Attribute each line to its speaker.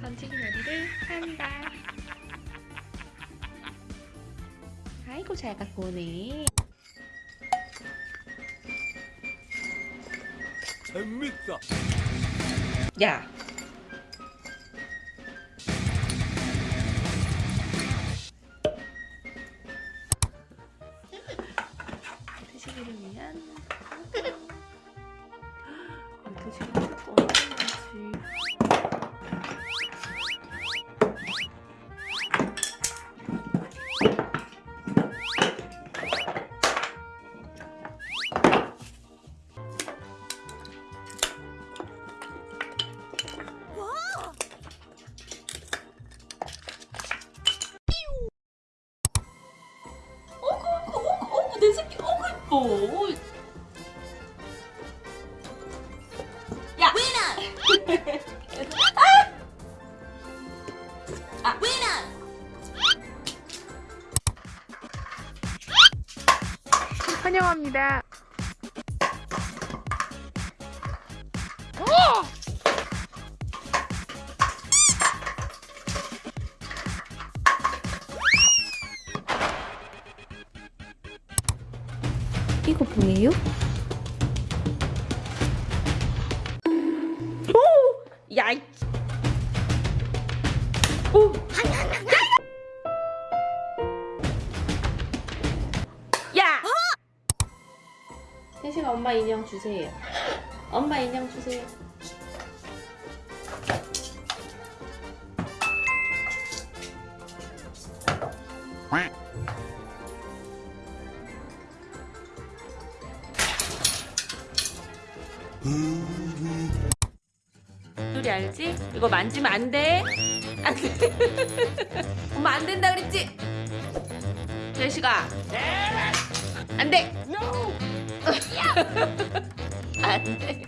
Speaker 1: 번지기 놀이를 한다. 아이고 잘 갖고 오네.
Speaker 2: 재밌다.
Speaker 1: 야. 드시기를 위한 어, 드시기 이뻐. 야. 아. 환영합니다. 이거 뭐예요? 오! 야! 이- 오! 야! 혜식아 엄마 인형 주세요. 엄마 인형 주세요. 소리 알지? 이거 만지면 안 돼. 안 돼. 엄마 안 된다 그랬지? 제시가. 안 돼. 안 돼.